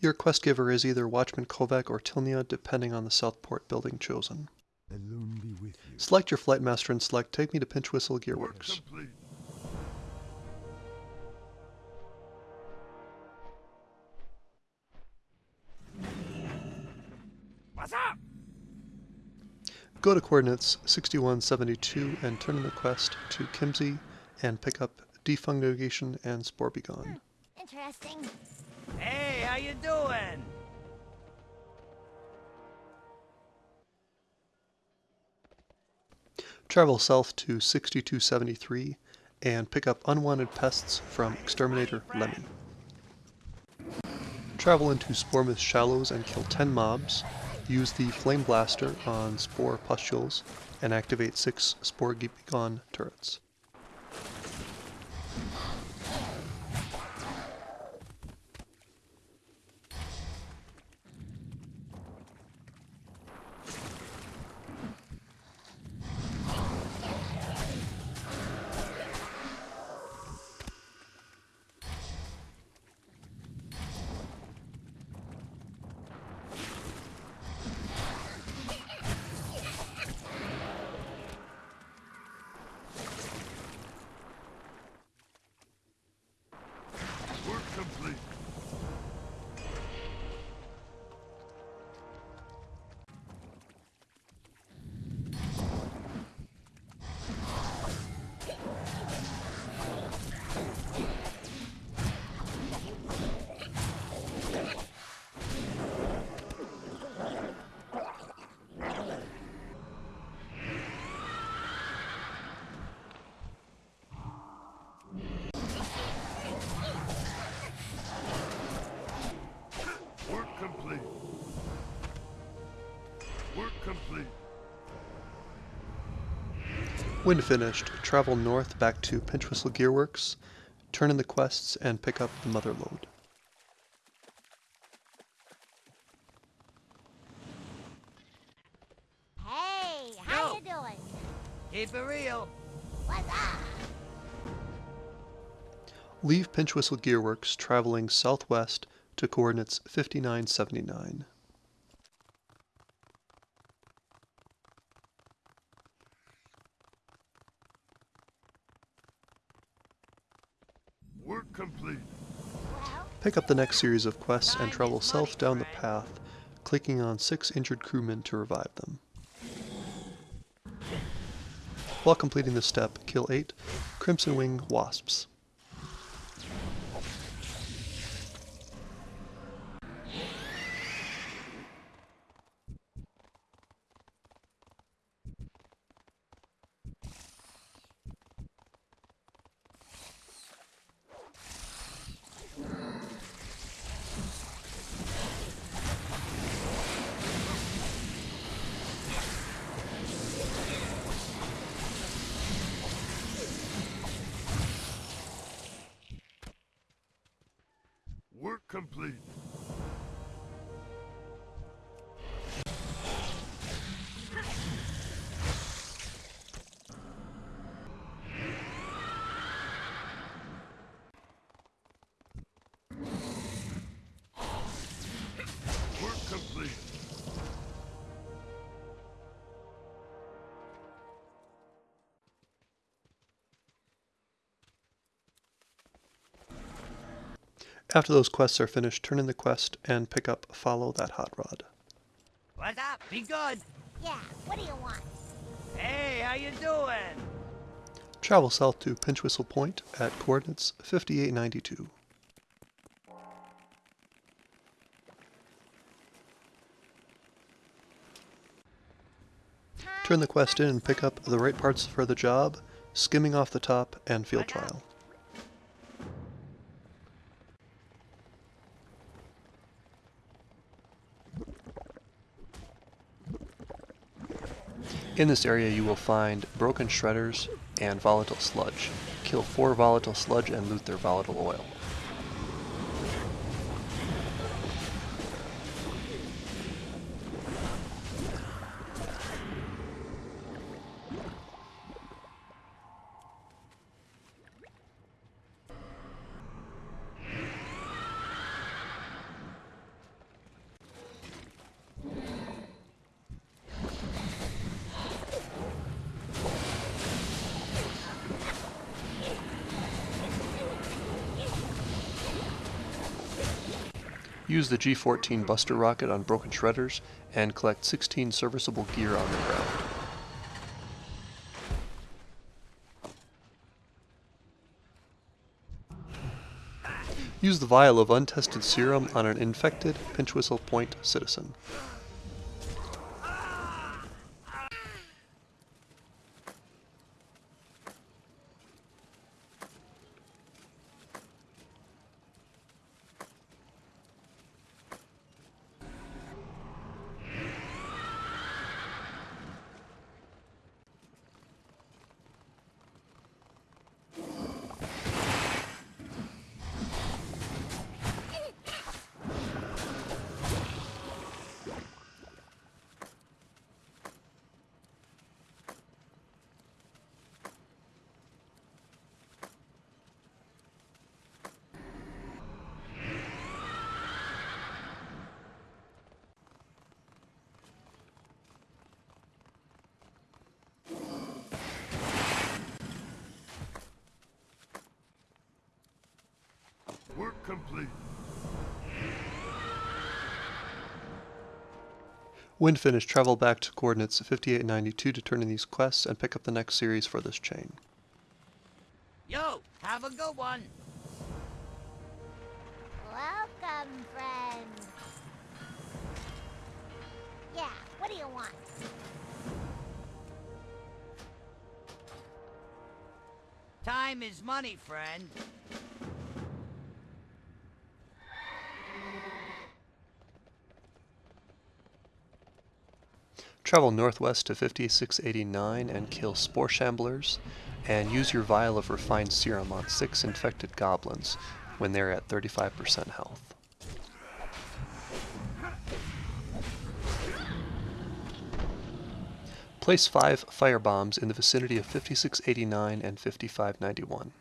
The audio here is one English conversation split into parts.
Your quest giver is either Watchman Kovac or Tilnia, depending on the Southport building chosen. Select your flight master and select Take Me to Pinch Whistle Gearworks. What's up? Go to coordinates 6172 and turn in the quest to Kimzee and pick up Defungination and Spore Begone. Hmm, interesting. Hey, how you doing? Travel south to 6273 and pick up unwanted pests from Exterminator Lemmy. Travel into Sporemouth Shallows and kill 10 mobs. Use the Flame Blaster on Spore Pustules and activate 6 Spore Begone turrets. Work complete. When finished, travel north back to Pinch Whistle Gearworks, turn in the quests, and pick up the Mother Lode. Hey, how Yo. you doing? Keep it real. What's up? Leave Pinch Whistle Gearworks traveling southwest to coordinates 5979. Work complete. Well, Pick up the next series of quests and travel south down the path, clicking on six injured crewmen to revive them. While completing this step, kill eight Crimson Wing Wasps. Work complete. After those quests are finished, turn in the quest and pick up Follow That Hot Rod. What's up? Be good. yeah, what do you want? Hey, how you doing? Travel south to Pinch Whistle Point at coordinates 5892. Turn the quest in and pick up the right parts for the job, skimming off the top, and field trial. In this area you will find broken shredders and volatile sludge. Kill four volatile sludge and loot their volatile oil. Use the G-14 Buster rocket on broken shredders and collect 16 serviceable gear on the ground. Use the vial of untested serum on an infected Pinchwhistle Point citizen. Work complete. When finished, travel back to coordinates 5892 to turn in these quests and pick up the next series for this chain. Yo, have a good one. Welcome, friend. Yeah, what do you want? Time is money, friend. Travel northwest to 5689 and kill Spore Shamblers, and use your vial of refined serum on six infected goblins when they're at 35% health. Place five firebombs in the vicinity of 5689 and 5591.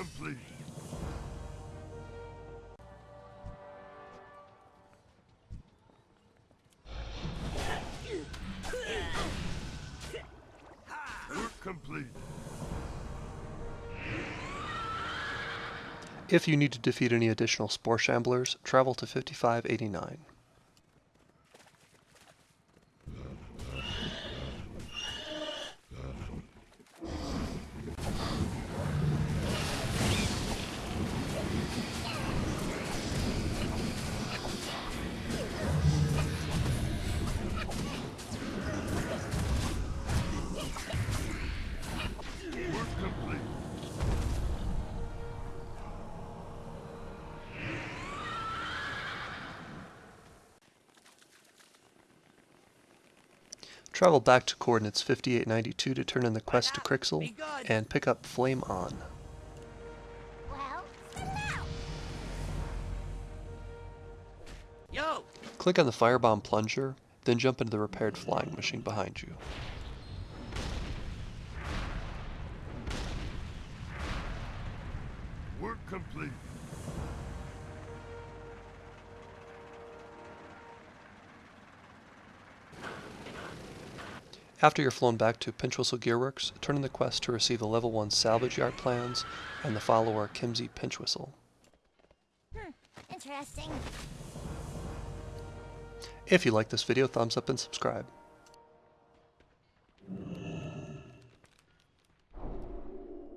Complete. Work complete. If you need to defeat any additional Spore Shamblers, travel to 5589. Travel back to coordinates 5892 to turn in the quest to? Crixel and pick up Flame On. Well, spit it out. Yo, Click on the Firebomb Plunger, then jump into the repaired flying machine behind you. After you're flown back to Pinchwhistle Gearworks, turn in the quest to receive the level 1 salvage yard plans and the follower Kimzee Pinchwhistle. Hmm, interesting. If you like this video, thumbs up and subscribe.